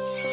you